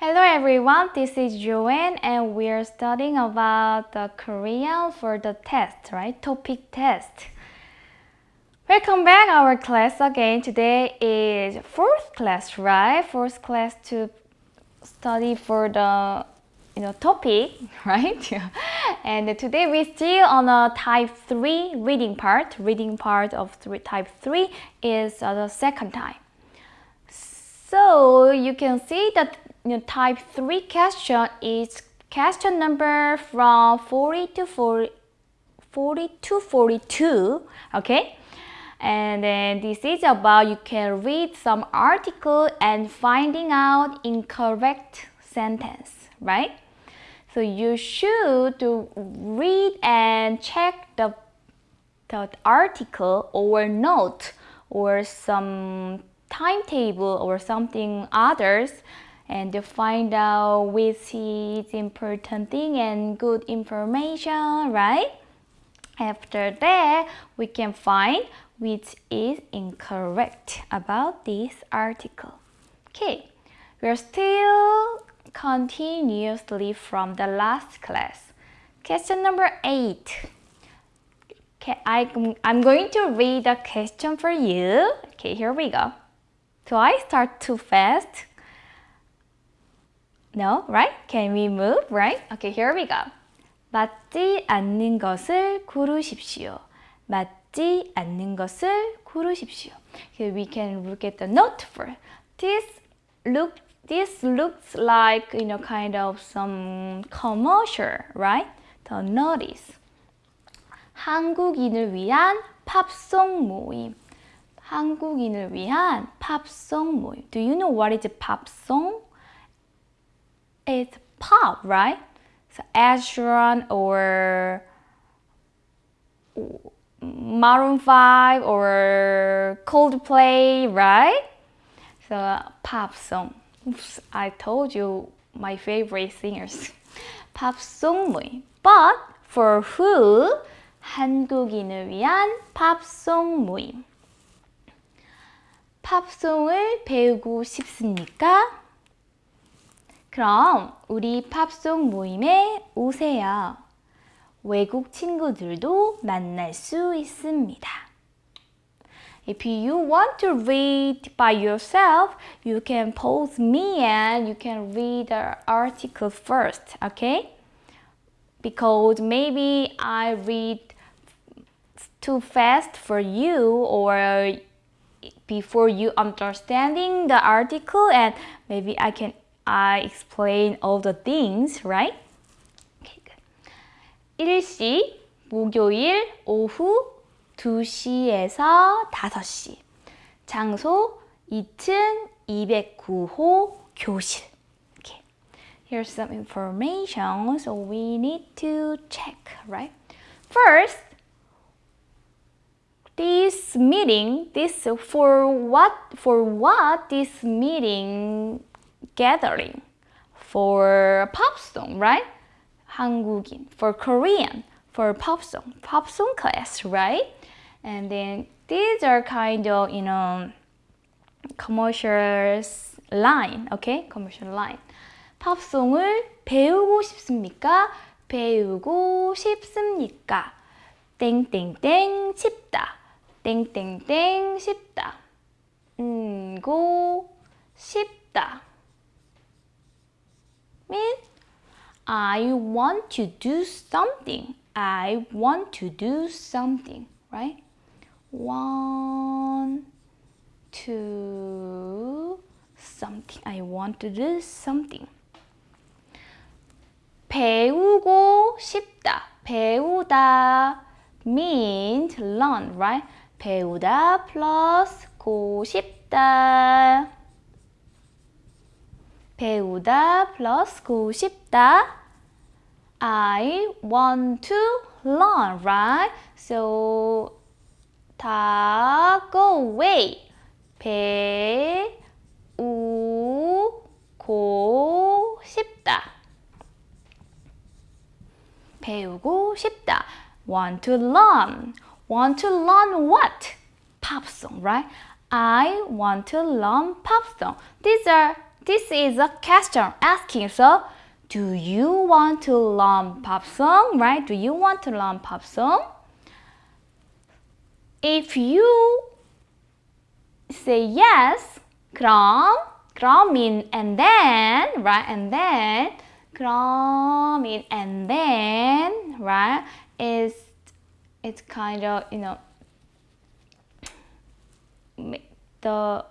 Hello everyone, this is Joanne and we are studying about the Korean for the test, right? TOPIK test. Welcome back our class again. Today is fourth class, right? Fourth class to study for the you know TOPIK, right? and today we still on a type 3 reading part. Reading part of three, type 3 is uh, the second time. So you can see that you know, type 3 question is question number from 40 to 40, 40 to 42, okay? And then this is about you can read some article and finding out incorrect sentence, right? So you should read and check the, the article or note or some timetable or something others and to find out which is important thing and good information, right? After that, we can find which is incorrect about this article. Okay, we're still continuously from the last class. Question number 8. Okay, I, I'm going to read the question for you. Okay, here we go. Do I start too fast? No, right? Can we move, right? Okay, here we go. 맞지 않는 것을 고르십시오. 맞지 않는 것을 고르십시오. Here we can look at the note for this look this looks like you know kind of some commercial, right? The notice. 한국인을 위한 팝송 모임. 한국인을 위한 팝송 모임. Do you know what is a pop song? It's pop, right? So Ed Sheeran or Maroon 5 or Coldplay, right? So pop song. Oops, I told you my favorite singers. pop song 모임. But for who? 한국인을 위한 팝송 모임. 팝송을 배우고 싶습니까? 그럼 우리 팝송 모임에 오세요. 외국 친구들도 만날 수 있습니다. If you want to read by yourself, you can pause me and you can read the article first, okay? Because maybe I read too fast for you or before you understanding the article and maybe I can I explain all the things, right? Okay, good. 일시 목요일 오후 2시에서 5시 장소 2층 209호 교실 okay. Here's some information so we need to check, right? First, this meeting, this for what for what this meeting gathering for pop song, right? 한국인 for Korean for pop song, pop song class, right? And then these are kind of you know commercial line, okay? Commercial line. 팝송을 배우고 싶습니까? 배우고 싶습니까? 땡땡땡 싶다. 땡땡땡 싶다. 음고 싶다. mean I want to do something. I want to do something, right? Want to something. I want to do something. 배우고 싶다. 배우다 means learn, right? 배우다 plus 고 싶다. 배우다 plus 고 싶다. I want to learn, right? So 다 go away. 배우고 싶다. 배우고 싶다. Want to learn. Want to learn what? Pop song, right? I want to learn pop song. These are this is a question asking. So, do you want to learn pop song? Right? Do you want to learn pop song? If you say yes, 그럼, 그럼 mean and then, right? And then, 그럼 mean and then, right? Is it's kind of you know the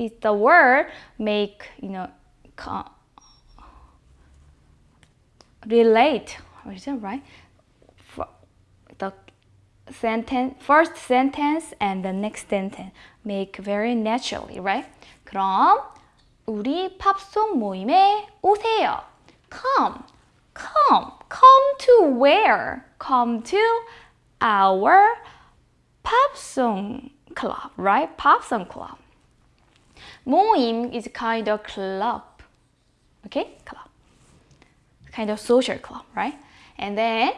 is the word make you know relate is that right For the sentence first sentence and the next sentence make very naturally right 그럼 우리 팝송 모임에 오세요 come come come to where come to our pop song club, right? Pop song club. 모임 is kind of club, okay? Club. Kind of social club, right? And then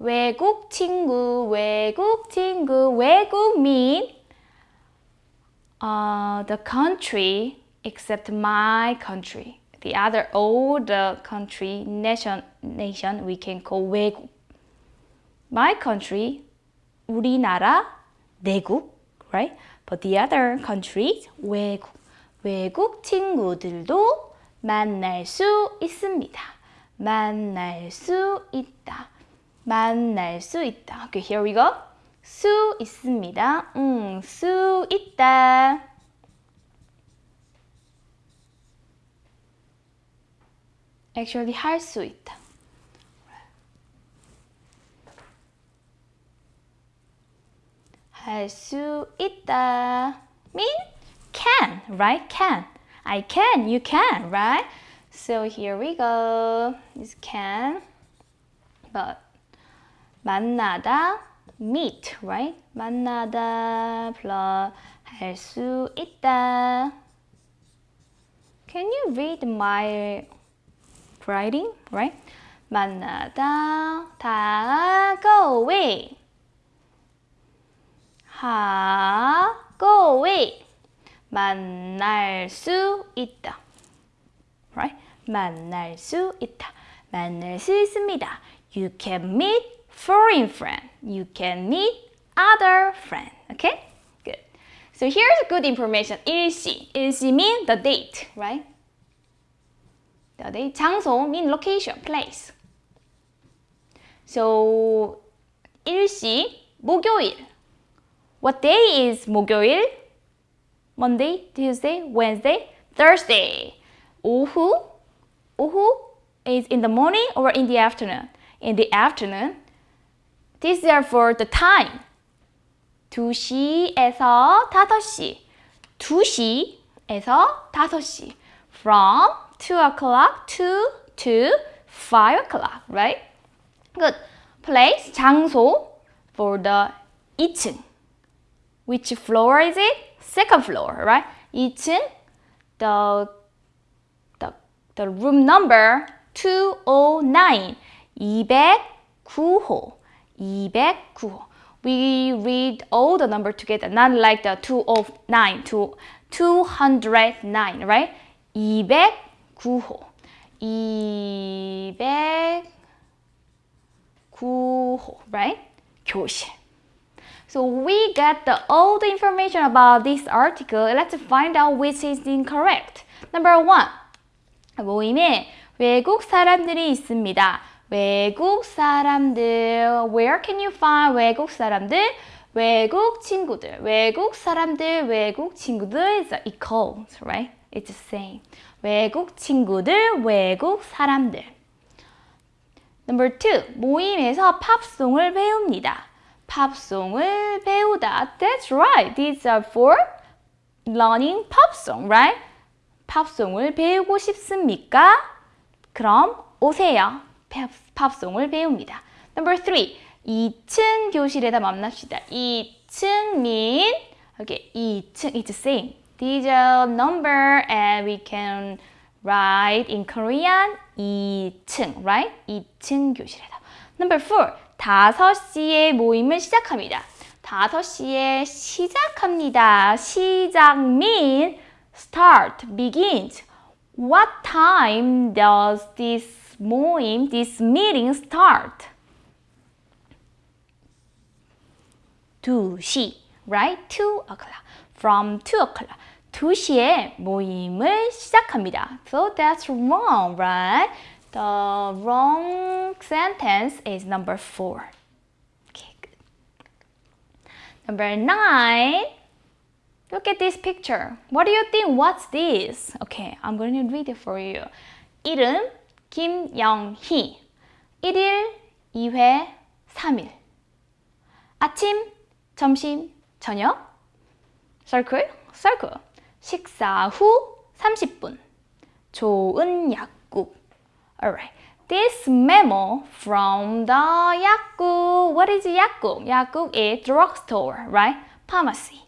외국 친구, 외국 친구, 외국 mean uh, the country except my country. The other all the country, nation, nation we can call 외국. my country, 우리나라, 내국, right? But the other countries, 외국. 외국 친구들도 만날 수 있습니다. 만날 수 있다. 만날 수 있다. Okay, here we go. 수 있습니다. 음, 수 있다. Actually 할 수 있다. 할수 있다 mean can, right? Can. I can, you can, right? So here we go. Is can. But 만나다 meet, right? 만나다 plus 할수 있다. Can you read my writing, right? 만나다 다가오이 하고위 만날 수 있다. Right? 만날 수 있다. 만날 수 있습니다. You can meet foreign friend. You can meet other friend. Okay? Good. So here's good information. 일시. 일시 mean the date, right? The date. 장소 mean location, place. So 일시 목요일 What day is 목요일? Monday, Tuesday, Wednesday, Thursday. 오후, 오후 is in the morning or in the afternoon. In the afternoon. These are for the time. 2시에서 5시. 2시에서 5시. From 2 o'clock to, to 5 o'clock, right? Good. Place, 장소 for the 2층. Which floor is it? Second floor, right? 2층, the, the, the room number 209, 209호, 209호. We read all the number together, not like the 209, to 209, right? 209호, 209호, right? 교실. So we get the, all the information about this article. Let's find out which is incorrect. Number one. 모임에 외국 사람들이 있습니다. 외국 사람들. Where can you find 외국 사람들? 외국 친구들. 외국 사람들, 외국 친구들 is equals, right? It's the same. 외국 친구들, 외국 사람들. Number two. 모임에서 팝송을 배웁니다. 팝송을 배우다. That's right. These are for learning pop song, right? 팝송을 배우고 싶습니까? 그럼 오세요. 팝송을 배웁니다. Number three. 2층 교실에다 만납시다. 2층 mean okay, 2층 it's the same. These are number and we can write in Korean 2층, right? 2층 교실에다. Number four. 5시에 모임을 시작합니다. 5시에 시작합니다. 시작 mean start, begins. What time does this 모임, this meeting start? 2시, right? 2 o'clock. From 2 o'clock. 2시에 모임을 시작합니다. So that's wrong, right? The wrong sentence is number 4. Okay, good. Number 9. Look at this picture. What do you think? What's this? Okay, I'm going to read it for you. 이름 김영희 1일, 2회, 3일 아침, 점심, 저녁 circle, circle 식사 후 30분 좋은 약 All right. This memo from the Yaku. What is Yaku? Yaku is drugstore, right? Pharmacy.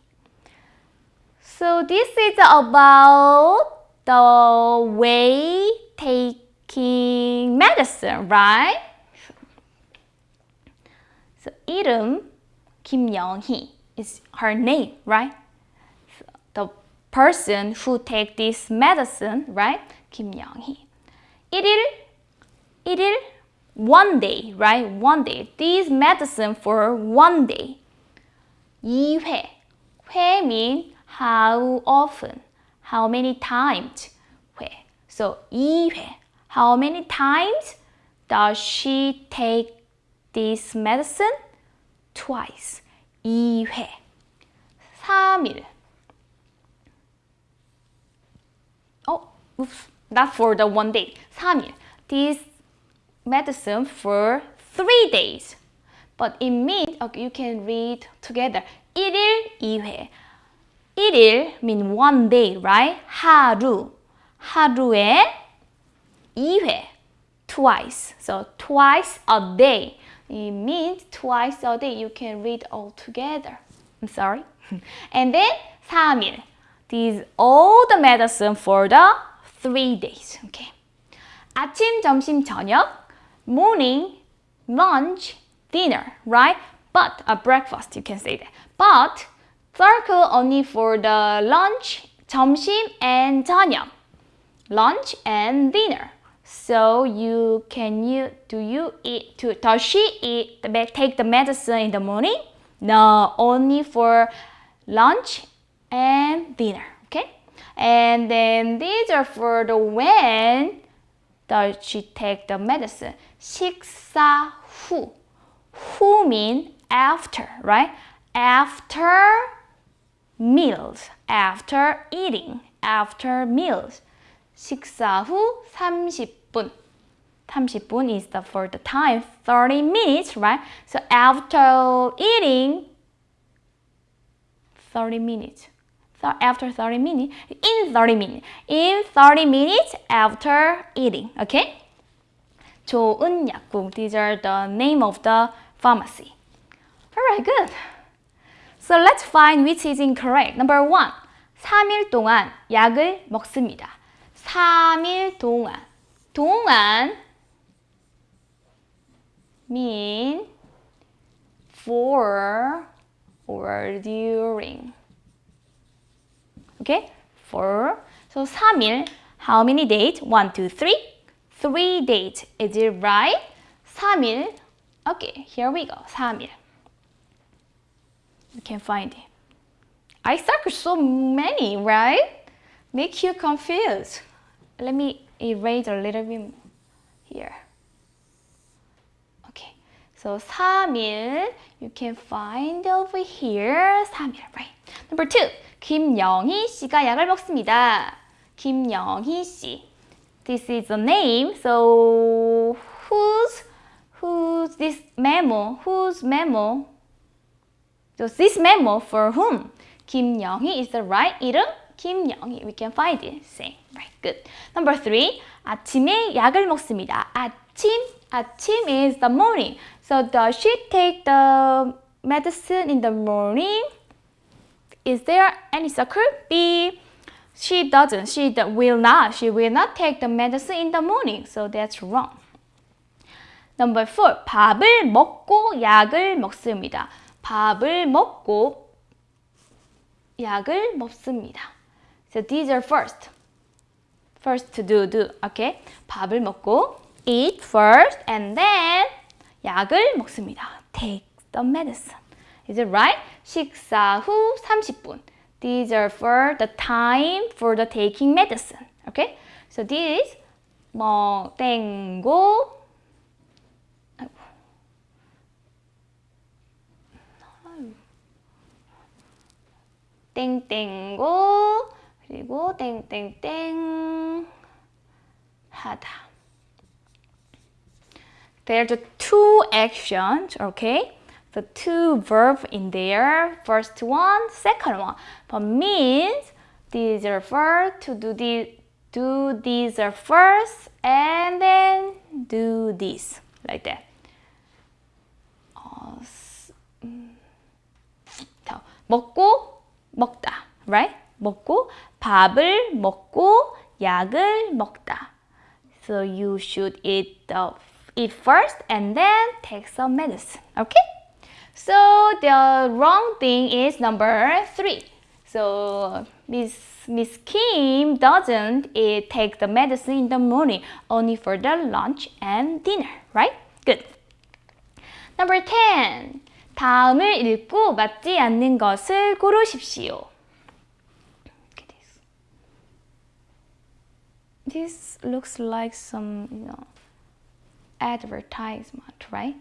So this is about the way taking medicine, right? So Irum Kim Young-hee is her name, right? So the person who take this medicine, right? Kim Young-hee. 일일 일, 일일, one day, right? One day. This medicine for one day. 2회. 회 mean how often, how many times. 회. So 2회. How many times does she take this medicine? Twice. 2회. 3일. Oh, oops. Not for the one day. 3일. This medicine for three days. But it means, okay, you can read together. 1일, 2회. 1일 mean one day, right? 하루. 하루에 2회. Twice. So twice a day. It means twice a day. You can read all together. I'm sorry. and then 3일. These all the medicine for the three days. Okay. 아침, 점심, 저녁, morning, lunch, dinner, right? But a breakfast, you can say that. But circle only for the lunch, 점심, and 저녁. Lunch and dinner. So you can you do you eat to does she eat the take the medicine in the morning? No, only for lunch and dinner. Okay, and then these are for the when does she take the medicine? 식사 후. 후 mean after, right? After meals, after eating, after meals. 식사 후 30분. 30분 is the for the time, 30 minutes, right? So after eating, 30 minutes. So after 30 minutes, in 30 minutes, in 30 minutes after eating, okay? 좋은 약국, these are the name of the pharmacy. Alright, good. So let's find which is incorrect. Number one, 3일 동안 약을 먹습니다. 3일 동안. 동안 mean for or during. Okay? For. So 3일. How many days? 1, 2, 3. 3 days. Is it right? 3일. Okay, here we go. 3일. You can find it. I circle so many, right? Make you confused. Let me erase a little bit here. Okay, so 3일, you can find over here 3일, right? Number two, 김영희 씨가 약을 먹습니다. 김영희 씨. This is a name, so who's, who's this memo? Whose memo? So this memo for whom? 김영희 is the right 이름? 김영희. We can find it. Same. Right. Good. Number three. 아침에 약을 먹습니다. 아침. 아침 is the morning. So does she take the medicine in the morning? Is there any circle? B. She doesn't. She will not. She will not take the medicine in the morning. So that's wrong. Number four. 밥을 먹고 약을 먹습니다. 밥을 먹고 약을 먹습니다. So these are first. First to do, do. Okay? 밥을 먹고 eat first and then 약을 먹습니다. Take the medicine. Is it right? 식사 후 30분. These are for the time for the taking medicine. Okay? So this 뭐 땡고 땡땡고 그리고 땡땡땡 하다. There's two actions, okay? The two verb in there, first one, second one. But means these are first to do this, do these are first, and then do this like that. 어, 자, 먹고 먹다, right? 먹고 밥을 먹고 약을 먹다. So you should eat the eat first and then take some medicine. Okay? So the wrong thing is number three. So Miss Miss Kim doesn't eat, take the medicine in the morning, only for the lunch and dinner, right? Good. Number 10. 다음을 읽고 맞지 않는 것을 고르십시오. This looks like some, you know, advertisement, right?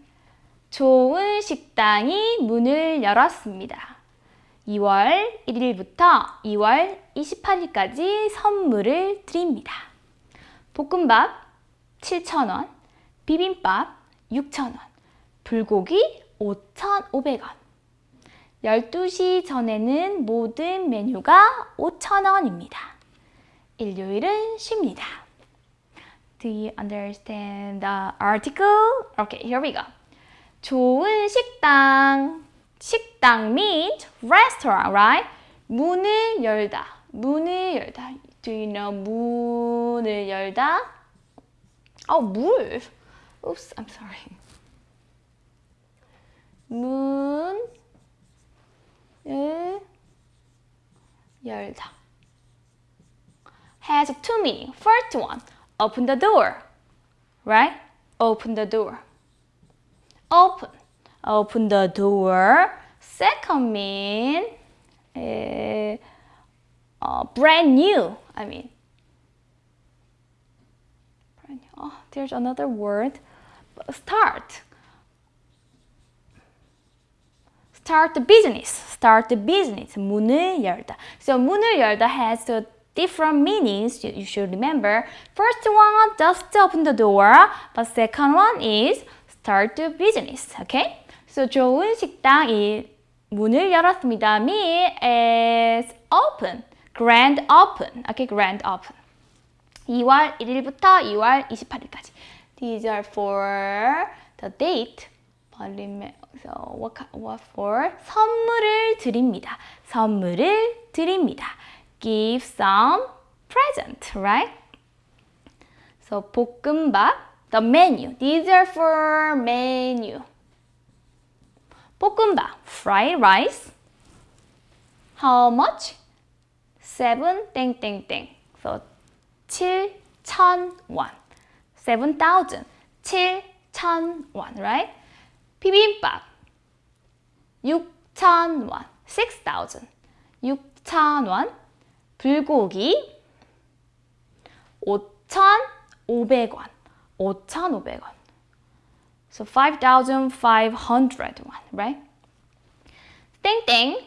좋은 식당이 문을 열었습니다. 2월 1일부터 2월 28일까지 선물을 드립니다. 볶음밥 7,000원, 비빔밥 6,000원, 불고기 5,500원. 12시 전에는 모든 메뉴가 5,000원입니다. 일요일은 쉽니다. Do you understand the article? Okay, here we go. 좋은 식당. 식당 means restaurant, right? 문을 열다. 문을 열다. Do you know 문을 열다? 어, 물. Oops, I'm sorry. 문을 열다. Has two meaning. First one, open the door. Right? Open the door. Open. Open the door. Second mean uh, uh, brand new. I mean, brand new. Oh, there's another word. Start. Start the business. Start the business. 문을 열다. So 문을 열다 has a different meanings you, should remember. First one, just open the door. But second one is start the business. Okay? So 좋은 식당이 문을 열었습니다. Me is open. Grand open. Okay, grand open. 2월 1일부터 2월 28일까지. These are for the date. So what, what for? 선물을 드립니다. 선물을 드립니다. Give some present, right? So 볶음밥, the menu. These are for menu. 볶음밥, fried rice. How much? 7 땡땡땡. So 7,000 원. 7,000. 7,000 원, right? 비빔밥 6,000 원. 6,000. 6,000 원. 불고기 5,500원. 5,500원. So 5,500 won, right? 땡땡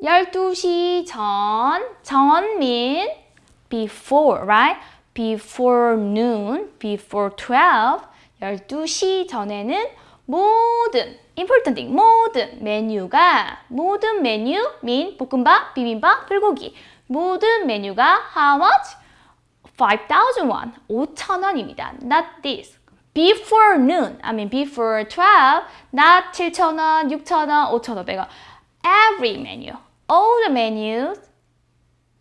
12시 전, 전 mean before, right? Before noon, before 12, 12시 전에는 모든, important thing, 모든 메뉴가, 모든 메뉴 mean 볶음밥, 비빔밥, 불고기 모든 메뉴가 how much? 5,000 won, 5,000원입니다. Not this. before noon, I mean before 12, not 7,000원, 6,000원, 5,500원. Every menu, all the menus,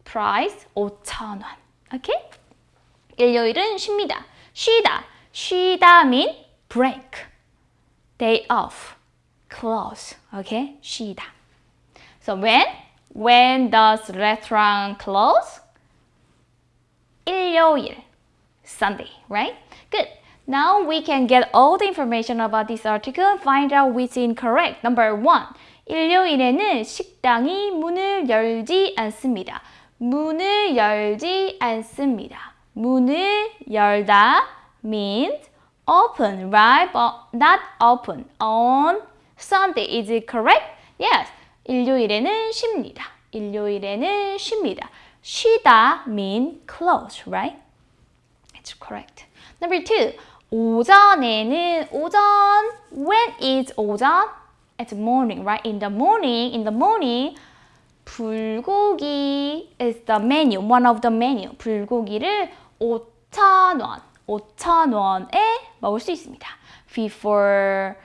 price 5,000원. Okay? 일요일은 쉽니다. 쉬다. 쉬다 mean break. Day off. Close. Okay? 쉬다. So when? When does restaurant close? 일요일. Sunday, right? Good. Now we can get all the information about this article and find out which is incorrect. Number one. 일요일에는 식당이 문을 열지 않습니다. 문을 열지 않습니다. 문을 열다 means open, right? But not open on Sunday. Is it correct? Yes. 일요일에는 쉽니다. 일요일에는 쉽니다. 쉬다 mean close, right? It's correct. Number two. 오전에는 오전 when is 오전? It's morning, right? In the morning, in the morning 불고기 is the menu, one of the menu. 불고기를 5,000원, 5,000원에 먹을 수 있습니다. Before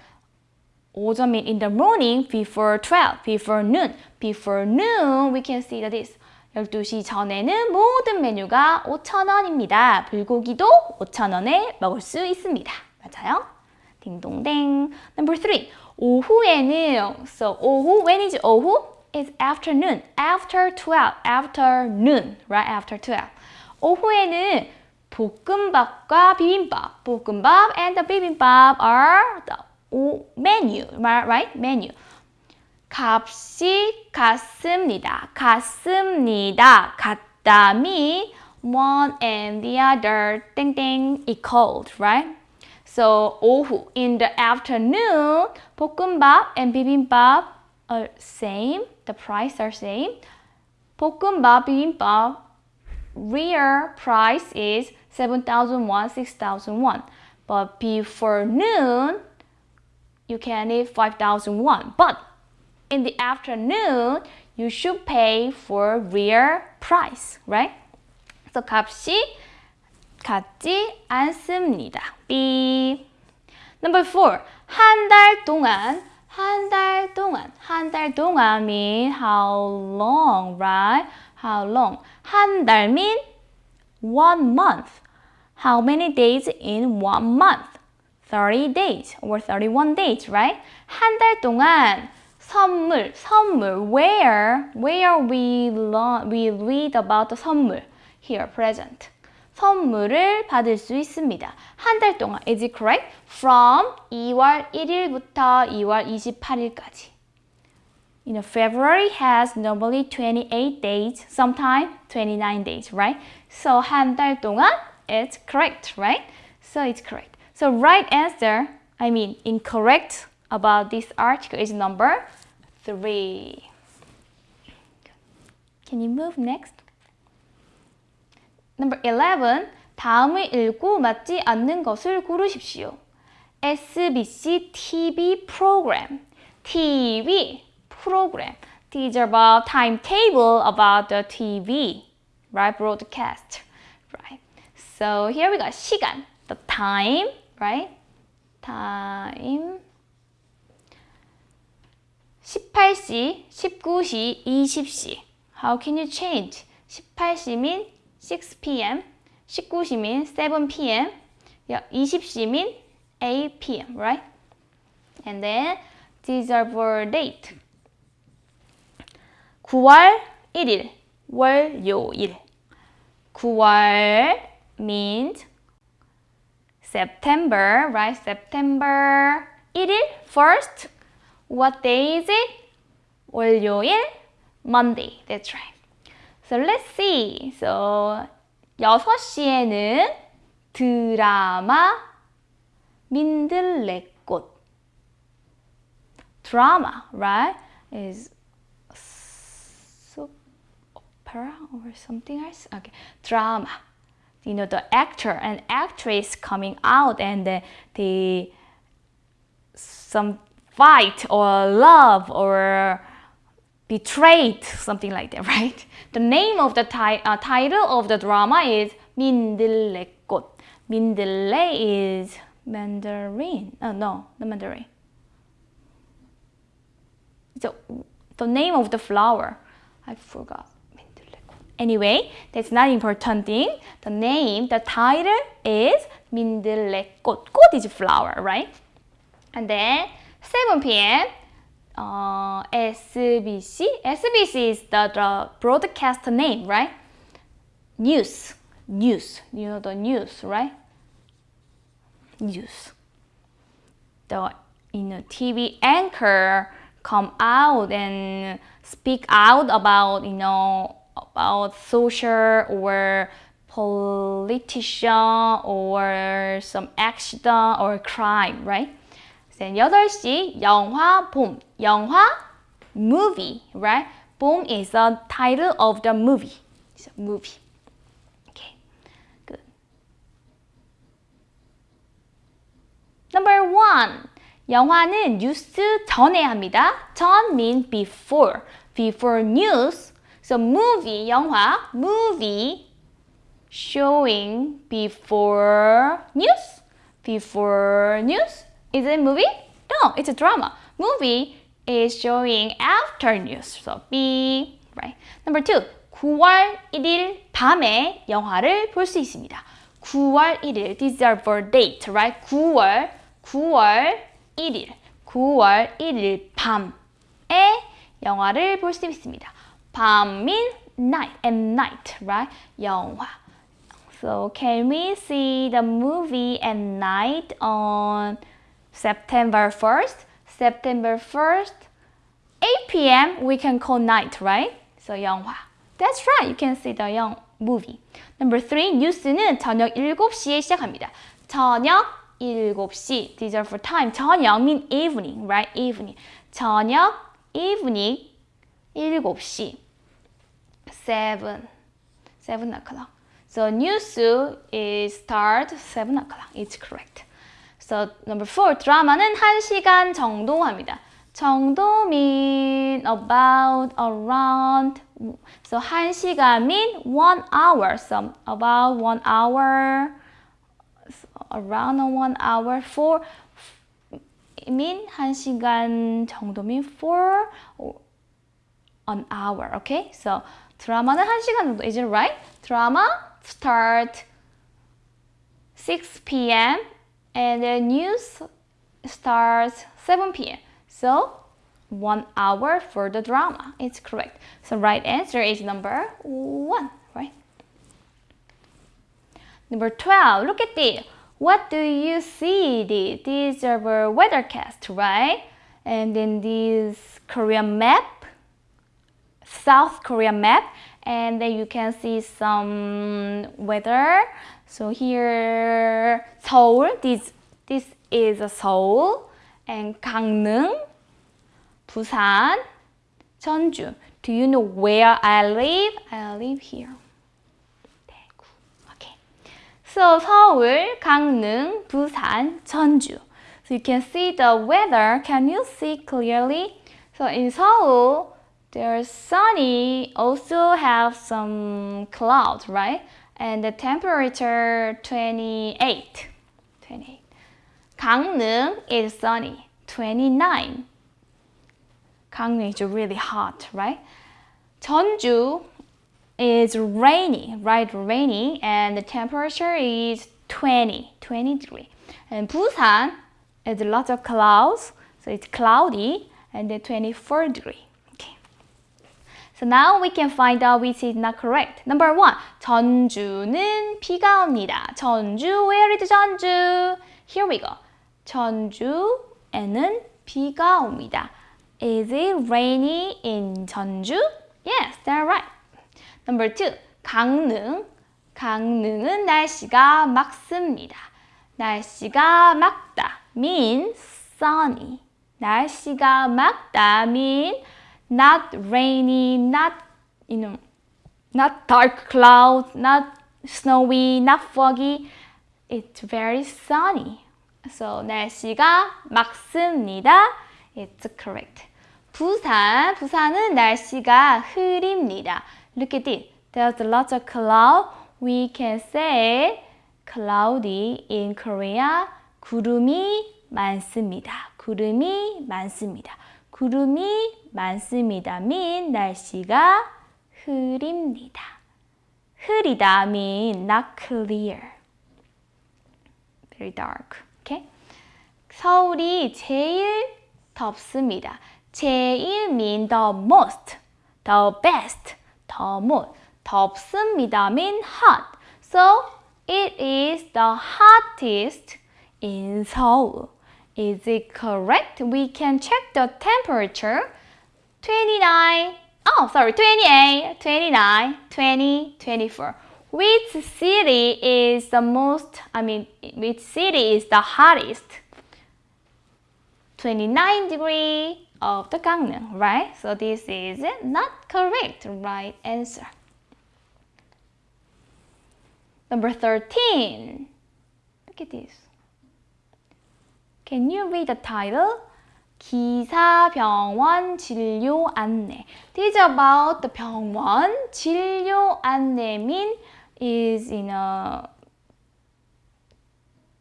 오전 mean in the morning, before 12, before noon. Before noon, we can see that this. 12시 전에는 모든 메뉴가 5,000원입니다. 불고기도 5,000원에 먹을 수 있습니다. 맞아요? 딩동댕. Number 3. 오후에는 so 오후 when is 오후? is afternoon. After 12. Afternoon. Right? After 12. 오후에는 볶음밥과 비빔밥. 볶음밥 and the 비빔밥 are the menu. Right? Menu. 값이 같습니다. 같습니다. 같다 mean one and the other 땡땡 equal, right? So 오후 in the afternoon 볶음밥 and 비빔밥 are same. The price are same. 볶음밥 비빔밥 real price is 7,001, 6,001. But before noon you can eat 5,001. But in the afternoon, you should pay for real price, right? So 값이 같지 않습니다. B. Number four. 한 달 동안, 한 달 동안, 한 달 동안 mean how long, right? How long? 한 달 mean one month. How many days in one month? 30 days or 31 days, right? 한 달 동안 선물, 선물. Where, where we learn, we read about the 선물. Here, present. 선물을 받을 수 있습니다. 한 달 동안. Is it correct? From 2월 1일부터 2월 28일까지. You know, February has normally 28 days, sometimes 29 days, right? So 한 달 동안, it's correct, right? So it's correct. So right answer, I mean incorrect about this article is number 3. Can you move next? Number 11. 다음을 읽고 맞지 않는 것을 고르십시오. SBC TV program. TV program. These are about timetable about the TV, right? Broadcast, right? So here we got 시간, the time, right? Time. 18시, 19시, 20시. How can you change? 18시 mean 6 p.m. 19시 mean 7 p.m. 20시 mean 8 p.m. Right? And then these are for date. 9월 1일 월요일 9월 means September, right? September 1일 first What day is it? 월요일, Monday. That's right. So let's see. So 6시에는 드라마 민들레꽃. Drama, right? Is soap opera or something else? Okay, drama. You know, the actor and actress coming out and the, the some fight or love or betrayed, something like that, right? The name of the ti uh, title of the drama is 민들레꽃. 민들레 is Mandarin. Oh, no, the Mandarin. So, the name of the flower. I forgot. Anyway, that's not important thing. The name, the title is 민들레꽃. 꽃 is flower, right? And then 7 p.m. uh, SBC. SBC is the, the broadcast name, right? News, news. You know the news, right? News. The you know TV anchor come out and speak out about you know about social or politician or some accident or crime, right? Then 8시 영화 봄. 영화 movie, right? Boom is the title of the movie. It's a movie. Okay, good. Number one. 영화는 뉴스 전에 합니다. 전 means before. Before news. So movie, 영화, movie showing before news. Before news. Is it movie? No, it's a drama. Movie is showing after news. So B, right? Number two, 9월 1일 밤에 영화를 볼 수 있습니다. 9월 1일, these are for date, right? 9월, 9월 1일, 9월 1일 밤에 영화를 볼 수 있습니다. 밤 means night and night, right? 영화. So can we see the movie at night on September 1st. September 1st, 8 p.m. we can call night, right? So 영화. That's right. You can see the young movie. Number three, 뉴스는 저녁 7시에 시작합니다. 저녁 7시. These are for time. 저녁 mean evening, right? Evening. 저녁 evening 7시. 7. 7 o'clock. So news is start 7 o'clock. It's correct. So number four, 드라마는 1시간 정도 합니다. 정도 mean about, around. So 1시간 mean one hour. So about one hour, around one hour. For mean 1시간 정도 mean for an hour. Okay? So 드라마는 1시간 정도. Is it right? 드라마 start 6 p.m. and the news starts 7 p.m. So one hour for the drama. It's correct. So right answer is number one, right? Number 12, look at this. What do you see? These are our weathercast, right? And then this Korean map, South Korea map, and then you can see some weather. So here Seoul, this, this is a Seoul, and Gangneung, Busan, Jeonju. Do you know where I live? I live here. Okay. So Seoul, Gangneung, Busan, Jeonju. So you can see the weather. Can you see clearly? So in Seoul, there's sunny, also have some clouds, right? And the temperature 28. 28. Gangneung is sunny, 29. Gangneung is really hot, right? Jeonju is rainy, right? Rainy, and the temperature is 20, 20 degree. And Busan is lots of clouds, so it's cloudy, and the 24 degree. So now we can find out which is not correct. Number one, 전주는 비가 옵니다. 전주, where is 전주? Here we go. 전주에는 비가 옵니다. Is it rainy in 전주? Yes, that's right. Number two, 강릉. 강릉은 날씨가 맑습니다. 날씨가 맑다 means sunny. 날씨가 맑다 means not rainy, not you know, not dark clouds, not snowy, not foggy. It's very sunny. So 날씨가 맑습니다. It's correct. 부산, 부산은 날씨가 흐립니다. Look at it. There's lots of cloud. We can say cloudy in Korea. 구름이 많습니다. 구름이 많습니다. 구름이 많습니다. mean 날씨가 흐립니다. 흐리다 mean not clear. Very dark. Okay? 서울이 제일 덥습니다. 제일 mean the most, the best, the most. 덥습니다 mean hot. So it is the hottest in Seoul. Is it correct? We can check the temperature. 29, oh sorry, 28, 29, 20, 24. Which city is the most, I mean, which city is the hottest? 29 degree of the Gangneung, right? So this is not correct, right answer. Number 13. Look at this. Can you read the title? 기사 병원 진료 안내. This is about the 병원 진료 안내 mean is in a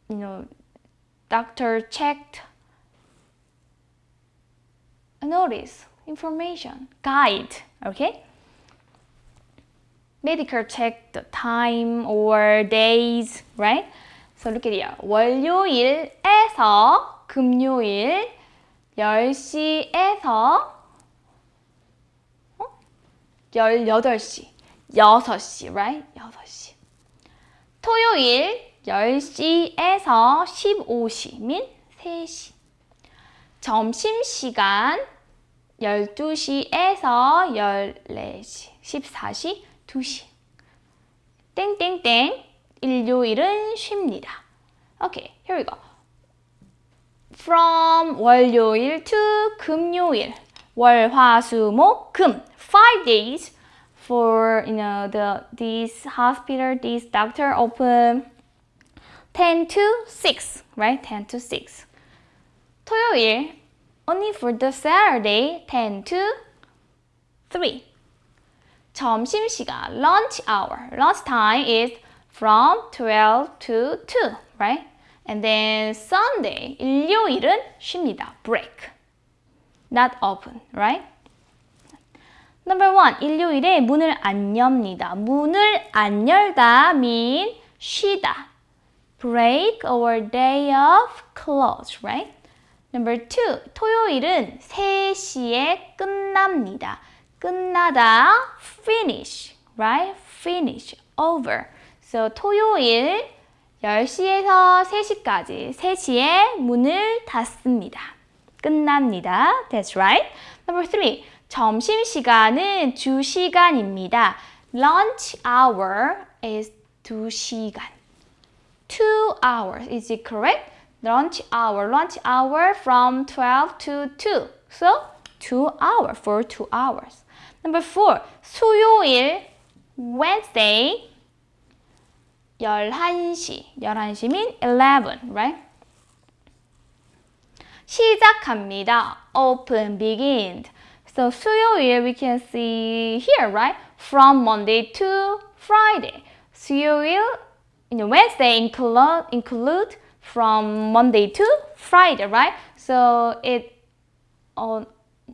you know doctor checked a notice information guide okay medical check the time or days right so look at here 월요일에서 금요일 10시에서 어? 18시 6시 right? 6시. 토요일 10시에서 15시 민 3시. 점심시간 12시에서 14시 14시 2시. 땡땡땡 일요일은 쉽니다 Okay, here we go From 월요일 to 금요일 월, 화, 수, 목, 금 Five days for you know the this hospital this doctor open 10 to 6 right 10 to 6 토요일 only for the Saturday 10 to 3 점심시간 lunch hour lunch time is from 12 to 2 right and then Sunday 일요일은 쉽니다 break not open right Number one, 일요일에 문을 안 엽니다. 문을 안 열다 mean 쉬다. Break or day of close, right? Number two, 토요일은 3시에 끝납니다. 끝나다, finish, right? Finish, over. So 토요일 10시에서 3시까지 3시에 문을 닫습니다. 끝납니다. That's right. Number three, 점심시간은 2시간입니다. Lunch hour is 2시간. 2 hours. Is it correct? Lunch hour. Lunch hour from 12 to 2. So, 2 hours for 2 hours. Number 4. 수요일 Wednesday 11시. 11시 mean 11, right? 시작합니다. Open, begin. So 수요일 we can see here, right? From Monday to Friday. 수요일, you know, Wednesday include, include from Monday to Friday, right? So it on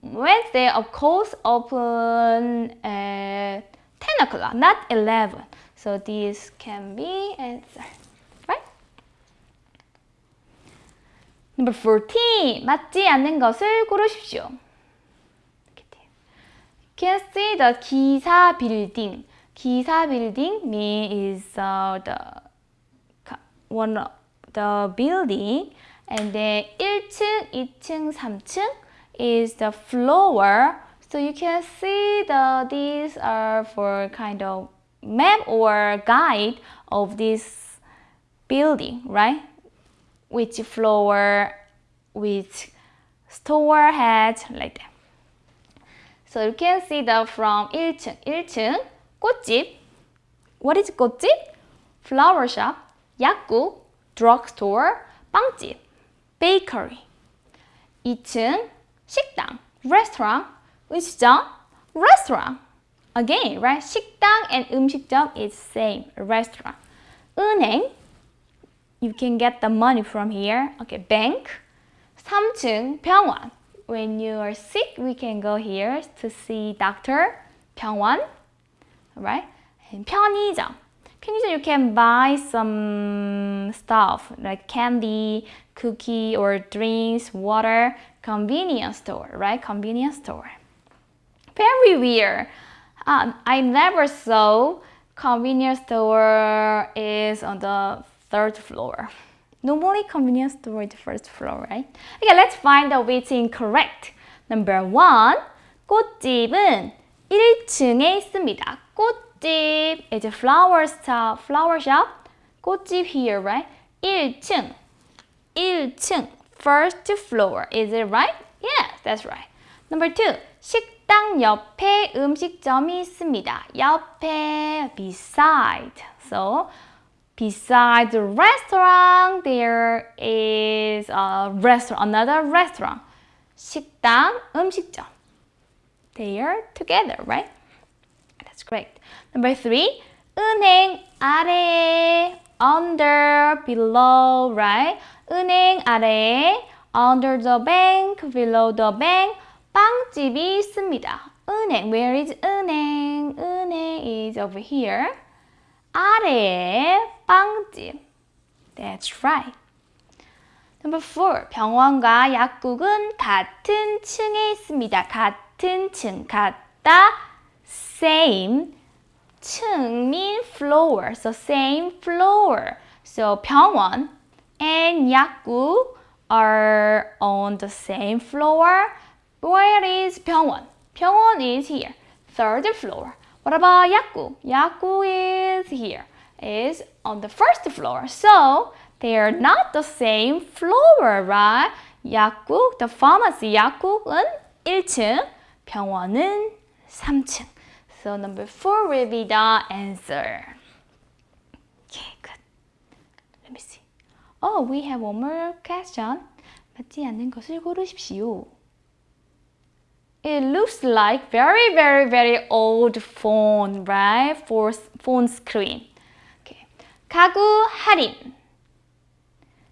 Wednesday, of course, open at 10 o'clock, not 11. So this can be answer, right? Number 14, 맞지 않는 것을 고르십시오. can see the 기사 building. 기사 building means is uh, the one of the building and then 1층, 2층, 3층 is the floor. So you can see the these are for kind of map or guide of this building, right? Which floor, which store has like that. So you can see the from 1층, 1층 꽃집. What is 꽃집? Flower shop, 약국, drugstore, 빵집, bakery. 2층 식당, restaurant, 음식점, restaurant. Again, right? 식당 and 음식점 is same, restaurant. 은행, you can get the money from here. Okay, bank. 3층 병원, when you are sick, we can go here to see doctor, 병원, right? And 편의점. 편의점, you can buy some stuff like candy, cookie or drinks, water, convenience store, right? Convenience store. Very weird. Um, I never saw convenience store is on the third floor. Normally convenience store is the first floor, right? Okay, let's find out which incorrect. Number one, 꽃집은 1층에 있습니다. 꽃집 is a flower shop, flower shop. 꽃집 here, right? 1층, 1층, first floor. Is it right? Yes, that's right. Number two, 식 당 옆에 음식점이 있습니다. 옆에, beside. So, beside the restaurant, there is a restaurant, another restaurant. 식당, 음식점. They are together, right? That's great. Number three, 은행 아래, under, below, right? 은행 아래, under the bank, below the bank, 빵집이 있습니다. 은행, where is 은행? 은행 is over here. 아래에 빵집. That's right. Number four, 병원과 약국은 같은 층에 있습니다. 같은 층, 같다, same. 층 mean floor, so same floor. So 병원 and 약국 are on the same floor. Where is 병원? 병원 is here, third floor. What about 약국? 약국 is here, is on the first floor. So they are not the same floor, right? 약국, the pharmacy 약국은 1층, 병원은 3층. So number 4 will be the answer. Okay, good. Let me see. Oh, we have one more question. 맞지 않는 것을 고르십시오. It looks like very, very, very old phone, right? For phone screen. Okay. 가구 할인.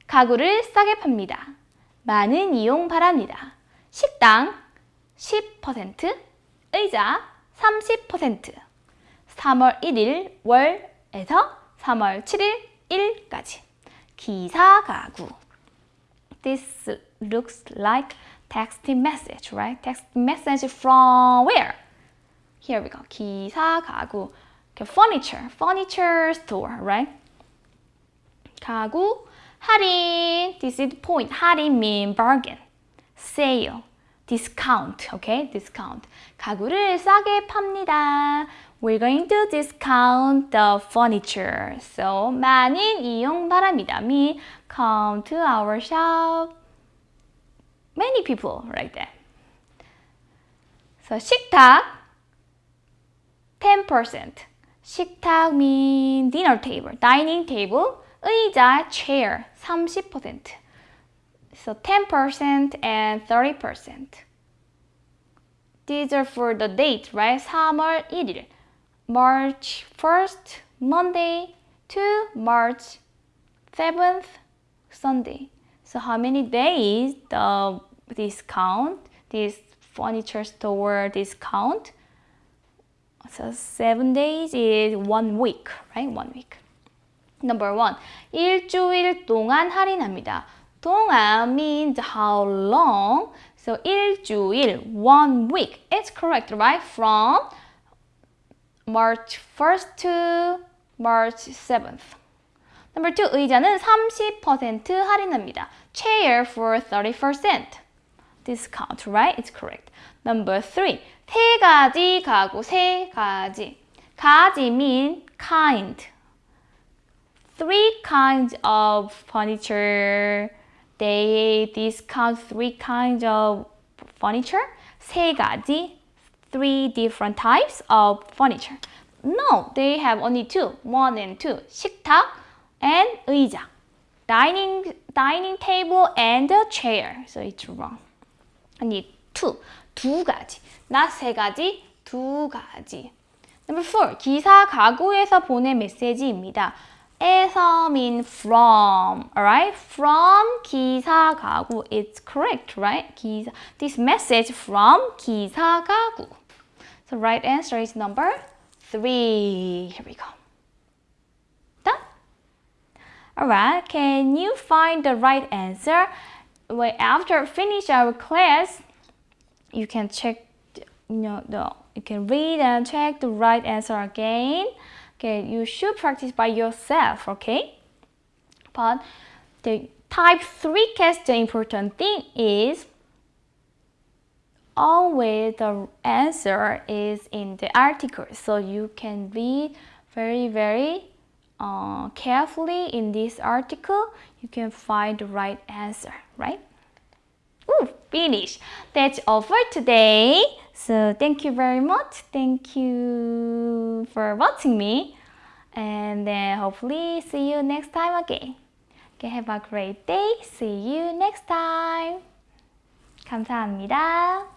가구를 싸게 팝니다. 많은 이용 바랍니다. 식당 10%, 의자 30%. 3월 1일 월에서 3월 7일 일까지. 기사 가구. This looks like text message, right? Text message from where? Here we go. 기사 가구. Furniture, furniture store, right? 가구 할인. This is the point. 할인 mean bargain. Sale. Discount. Okay? Discount. 가구를 싸게 팝니다. We're going to discount the furniture. So, 많은 이용 바랍니다. Me come to our shop. Many people right there. So, 식탁 10%. 식탁 mean dinner table, dining table. 의자 chair 30%. So 10% and 30%. These are for the date, right? 3월 1일. March 1st, Monday to March 7th, Sunday. So how many days the discount, this furniture store discount? So seven days is one week, right? One week. Number one, 일주일 동안 할인합니다. 동안 means how long. So 일주일, one week. It's correct, right? From March 1st to March 7th. Number two, 의자는 30% 할인합니다. Chair for 30%. Discount, right? It's correct. Number three, 세 가지 가구, 세 가지. 가지 mean kind. Three kinds of furniture. They discount three kinds of furniture. 세 가지, three different types of furniture. No, they have only two. One and two. 식탁 and 의자. Dining, dining table and a chair. So it's wrong. I need two. 두 가지. not 세 가지, 두 가지. Number four. 기사 가구에서 보낸 메시지입니다. 에서 mean from, alright? From 기사 가구. It's correct, right? 기사. This message from 기사 가구. So right answer is number three. Here we go. Alright, can you find the right answer? well, after finish our class, you can check, you know, the you can read and check the right answer again. Okay, you should practice by yourself. Okay, but the type three question important thing is always the answer is in the article, so you can read very very uh, carefully in this article, you can find the right answer, right? Ooh, finish. That's all for today. So thank you very much. Thank you for watching me. And then hopefully see you next time again. Okay, have a great day. See you next time. 감사합니다.